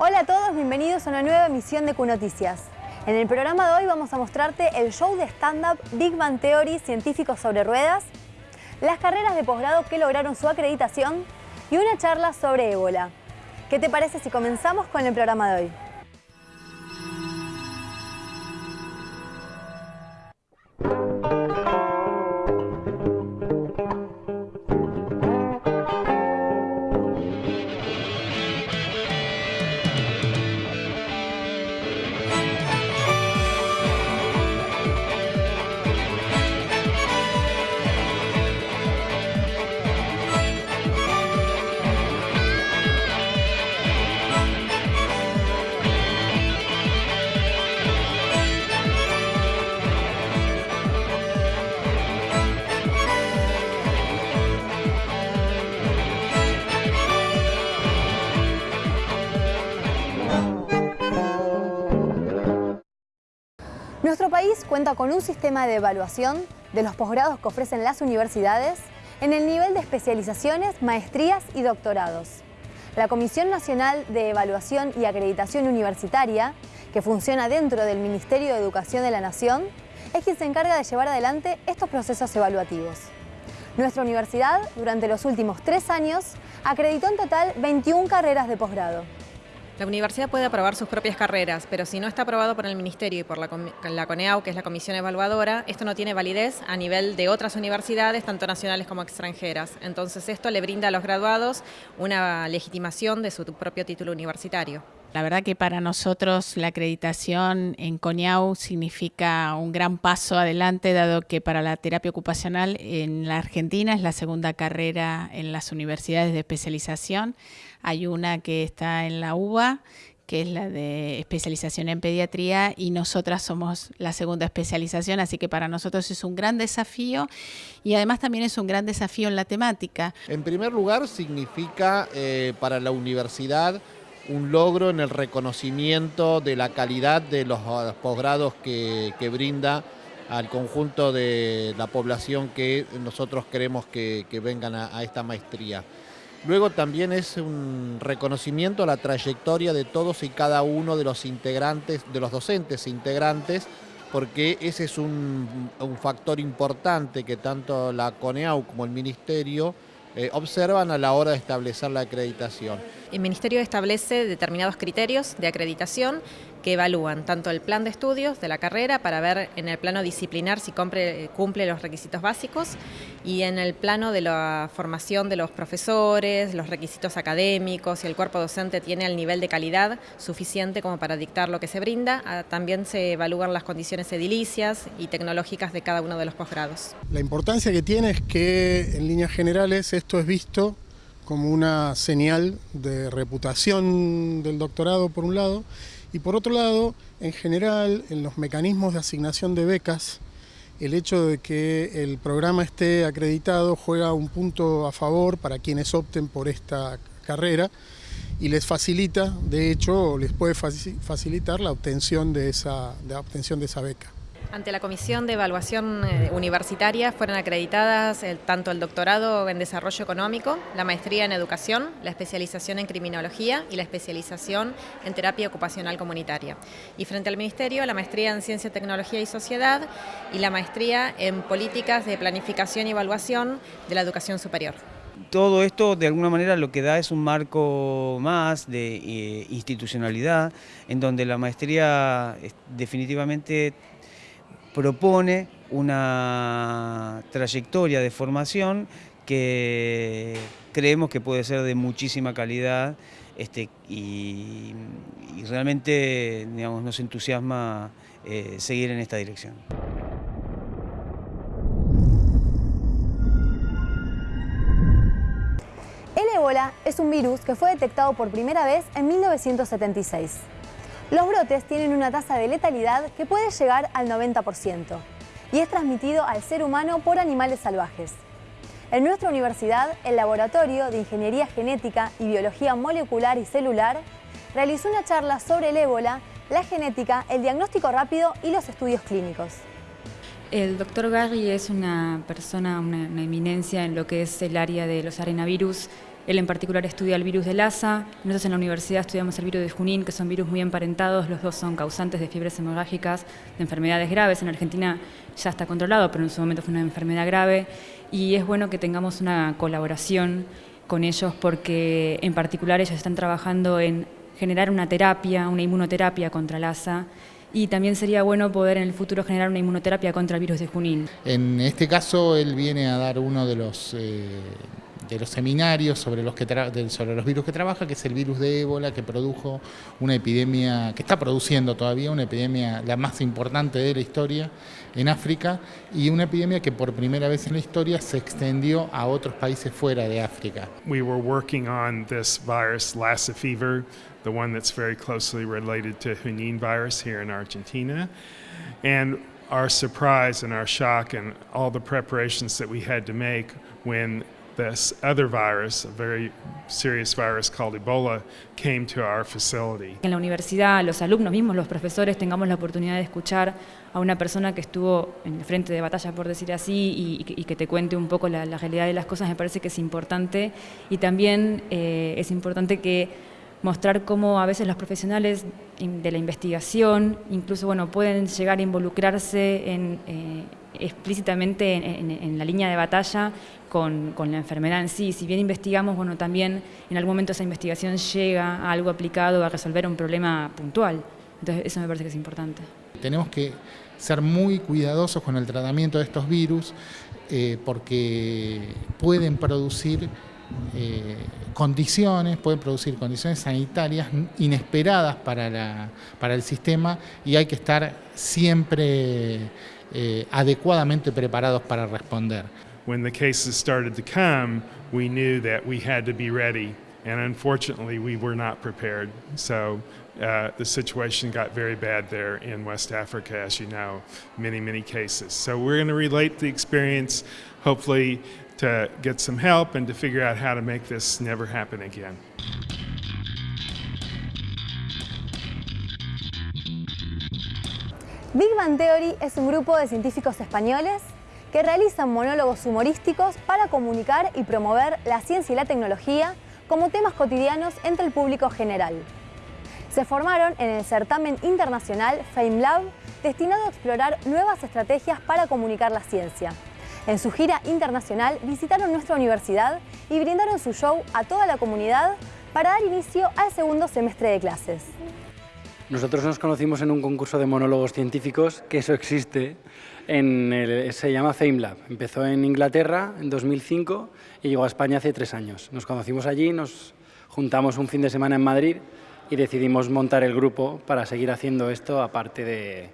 Hola a todos, bienvenidos a una nueva emisión de Q-Noticias. En el programa de hoy vamos a mostrarte el show de stand-up Big Bang Theory Científicos sobre Ruedas, las carreras de posgrado que lograron su acreditación y una charla sobre ébola. ¿Qué te parece si comenzamos con el programa de hoy? Cuenta con un sistema de evaluación de los posgrados que ofrecen las universidades en el nivel de especializaciones, maestrías y doctorados. La Comisión Nacional de Evaluación y Acreditación Universitaria, que funciona dentro del Ministerio de Educación de la Nación, es quien se encarga de llevar adelante estos procesos evaluativos. Nuestra universidad, durante los últimos tres años, acreditó en total 21 carreras de posgrado. La universidad puede aprobar sus propias carreras, pero si no está aprobado por el Ministerio y por la, CONEAU, que es la Comisión Evaluadora, esto no tiene validez a nivel de otras universidades, tanto nacionales como extranjeras. Entonces esto le brinda a los graduados una legitimación de su propio título universitario. La verdad que para nosotros la acreditación en CONEAU significa un gran paso adelante, dado que para la terapia ocupacional en la Argentina es la segunda carrera en las universidades de especialización. Hay una que está en la UBA, que es la de especialización en pediatría, y nosotras somos la segunda especialización, así que para nosotros es un gran desafío y además también es un gran desafío en la temática. En primer lugar, significa eh, para la universidad un logro en el reconocimiento de la calidad de los posgrados que, que, brinda al conjunto de la población que nosotros queremos que, que vengan a, a, esta maestría. Luego también es un reconocimiento a la trayectoria de todos y cada uno de los integrantes, de los docentes integrantes, porque ese es un, un factor importante que tanto la CONEAU como el Ministerio eh, observan a la hora de establecer la acreditación. El Ministerio establece determinados criterios de acreditación que evalúan tanto el plan de estudios de la carrera para ver en el plano disciplinar si cumple, los requisitos básicos y en el plano de la formación de los profesores, los requisitos académicos, si el cuerpo docente tiene el nivel de calidad suficiente como para dictar lo que se brinda. Ah, también se evalúan las condiciones edilicias y tecnológicas de cada uno de los posgrados. La importancia que tiene es que en líneas generales esto es visto como una señal de reputación del doctorado por un lado y por otro lado, en general, en los mecanismos de asignación de becas, el hecho de que el programa esté acreditado juega un punto a favor para quienes opten por esta carrera y les facilita, de hecho, les puede facilitar la obtención de esa, la obtención de esa beca. Ante la Comisión de Evaluación eh, Universitaria fueron acreditadas el, tanto el doctorado en Desarrollo Económico, la maestría en Educación, la especialización en Criminología y la especialización en Terapia Ocupacional Comunitaria. Y frente al Ministerio, la maestría en Ciencia, Tecnología y Sociedad y la maestría en Políticas de Planificación y Evaluación de la Educación Superior. Todo esto de alguna manera lo que da es un marco más de eh, institucionalidad en donde la maestría definitivamente propone una trayectoria de formación que creemos que puede ser de muchísima calidad este, y, realmente digamos, nos entusiasma eh, seguir en esta dirección. El ébola es un virus que fue detectado por primera vez en 1976. Los brotes tienen una tasa de letalidad que puede llegar al 90% y es transmitido al ser humano por animales salvajes. En nuestra universidad, el Laboratorio de Ingeniería Genética y Biología Molecular y Celular realizó una charla sobre el ébola, la genética, el diagnóstico rápido y los estudios clínicos. El doctor Garry es una persona, una, una eminencia en lo que es el área de los arenavirus Él en particular estudia el virus de Lassa, nosotros en la universidad estudiamos el virus de Junín, que son virus muy emparentados, los dos son causantes de fiebres hemorrágicas, de enfermedades graves. En Argentina ya está controlado, pero en su momento fue una enfermedad grave y es bueno que tengamos una colaboración con ellos porque en particular ellos están trabajando en generar una terapia, una inmunoterapia contra Lassa y también sería bueno poder en el futuro generar una inmunoterapia contra el virus de Junín. En este caso él viene a dar uno de los eh, de los seminarios sobre los, que sobre los virus que trabaja, que es el virus de ébola, que produjo una epidemia, que está produciendo todavía una epidemia la más importante de la historia en África y una epidemia que por primera vez en la historia se extendió a otros países fuera de África. We were working on this virus, Lassa fever, the one that's very closely related to Junin virus here in Argentina. And our surprise and our shock and all the preparations that we had to make when this other virus, a very serious virus called Ebola, came to our facility. En la universidad, los alumnos mismos, los profesores, tengamos la oportunidad de escuchar a una persona que estuvo en el frente de batalla, por decir así, y, que te cuente un poco la, realidad de las cosas, me parece que es importante. Y también eh, es importante que mostrar cómo a veces los profesionales de la investigación incluso bueno, pueden llegar a involucrarse en, eh, explícitamente en, la línea de batalla con, la enfermedad en sí. Si bien investigamos, bueno, también en algún momento esa investigación llega a algo aplicado a resolver un problema puntual. Entonces eso me parece que es importante. Tenemos que ser muy cuidadosos con el tratamiento de estos virus eh, porque pueden producir eh, condiciones, pueden producir condiciones sanitarias inesperadas para el sistema y hay que estar siempre eh, adecuadamente preparados para responder. When the cases started to come, we knew that we had to be ready, and unfortunately, we were not prepared. So uh, the situation got very bad there in West Africa, as you know, many, many cases. So we're going to relate the experience, hopefully, to get some help and to figure out how to make this never happen again. Big Bang Theory es un grupo de científicos españoles que realizan monólogos humorísticos para comunicar y promover la ciencia y la tecnología como temas cotidianos entre el público general. Se formaron en el certamen internacional FameLab, destinado a explorar nuevas estrategias para comunicar la ciencia. En su gira internacional visitaron nuestra universidad y brindaron su show a toda la comunidad para dar inicio al segundo semestre de clases. Nosotros nos conocimos en un concurso de monólogos científicos, que eso existe, en se llama FameLab. Empezó en Inglaterra en 2005 y llegó a España hace tres años. Nos conocimos allí, nos juntamos un fin de semana en Madrid y decidimos montar el grupo para seguir haciendo esto aparte de,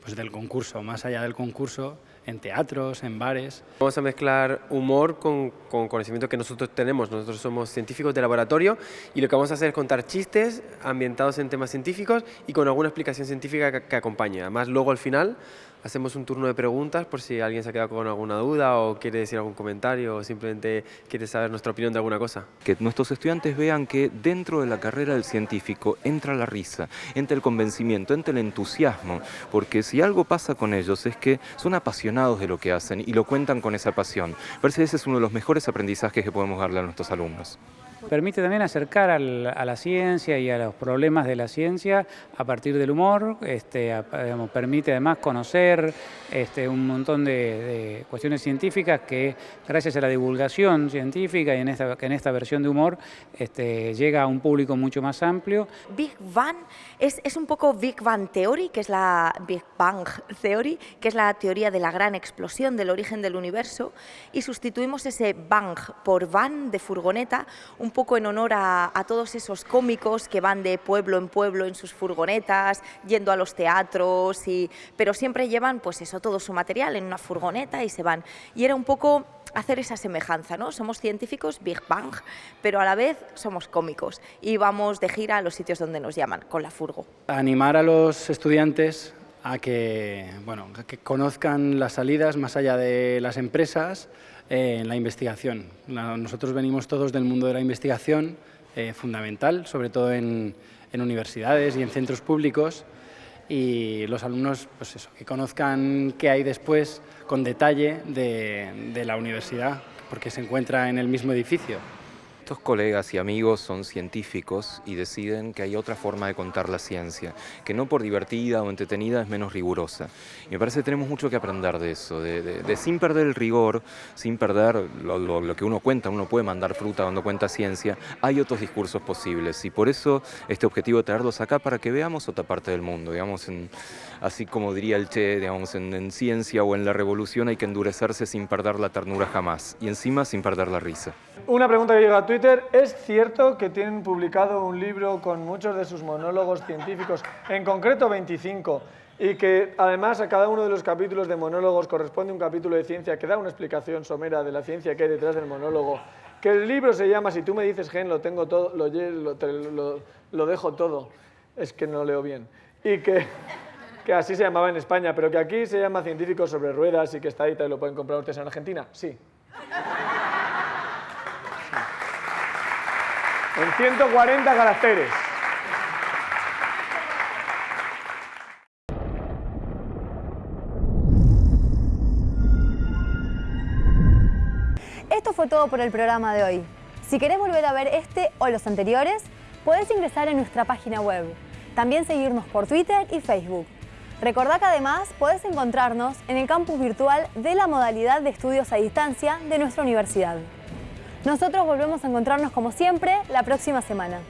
pues, del concurso, más allá del concurso en teatros, en bares. Vamos a mezclar humor con, con, conocimiento que nosotros tenemos. Nosotros somos científicos de laboratorio y lo que vamos a hacer es contar chistes ambientados en temas científicos y con alguna explicación científica que, que acompañe. Además, luego al final hacemos un turno de preguntas por si alguien se ha quedado con alguna duda o quiere decir algún comentario o simplemente quiere saber nuestra opinión de alguna cosa. Que nuestros estudiantes vean que dentro de la carrera del científico entra la risa, entra el convencimiento, entra el entusiasmo, porque si algo pasa con ellos es que son apasionados de lo que hacen y lo cuentan con esa pasión. Parece que ese es uno de los mejores aprendizajes que podemos darle a nuestros alumnos. Permite también acercar a la ciencia y a los problemas de la ciencia a partir del humor, este, permite además conocer este, un montón de, cuestiones científicas que gracias a la divulgación científica y en esta, en esta versión de humor este, llega a un público mucho más amplio. Big Bang es, es un poco Big Bang Theory, que es la Big Bang Theory, que es la teoría de la gran explosión del origen del universo, y sustituimos ese bang por van de furgoneta, poco en honor a, todos esos cómicos que van de pueblo en pueblo en sus furgonetas, yendo a los teatros, y, pero siempre llevan pues eso, todo su material en una furgoneta y se van. Y era un poco hacer esa semejanza, ¿no? Somos científicos Big Bang, pero a la vez somos cómicos y vamos de gira a los sitios donde nos llaman, con la furgo. Animar a los estudiantes a que, bueno, que conozcan las salidas más allá de las empresas, en la investigación. nosotros venimos todos del mundo de la investigación, eh, fundamental, sobre todo en, universidades y en centros públicos, y los alumnos pues eso, que conozcan qué hay después con detalle de, de la universidad, porque se encuentra en el mismo edificio. Estos colegas y amigos son científicos y deciden que hay otra forma de contar la ciencia, que no por divertida o entretenida es menos rigurosa. Y me parece que tenemos mucho que aprender de eso, de, sin perder el rigor, sin perder lo, que uno cuenta, uno puede mandar fruta cuando cuenta ciencia, hay otros discursos posibles y por eso este objetivo de traerlos acá para que veamos otra parte del mundo, digamos, así como diría el Che, digamos, en, en ciencia o en la revolución hay que endurecerse sin perder la ternura jamás y encima sin perder la risa. Una pregunta que llega a Twitter, ¿es cierto que tienen publicado un libro con muchos de sus monólogos científicos, en concreto 25, y que además a cada uno de los capítulos de monólogos corresponde un capítulo de ciencia que da una explicación somera de la ciencia que hay detrás del monólogo? Que el libro se llama, si tú me dices gen, lo tengo todo, lo dejo todo, es que no leo bien. Y que que así se llamaba en España, pero que aquí se llama Científicos sobre Ruedas y que está ahí y lo pueden comprar ustedes en Argentina. Sí. En 140 caracteres. Esto fue todo por el programa de hoy. Si querés volver a ver este o los anteriores, puedes ingresar en nuestra página web. También seguirnos por Twitter y Facebook. Recordá que además podés encontrarnos en el campus virtual de la modalidad de estudios a distancia de nuestra universidad. Nosotros volvemos a encontrarnos como siempre la próxima semana.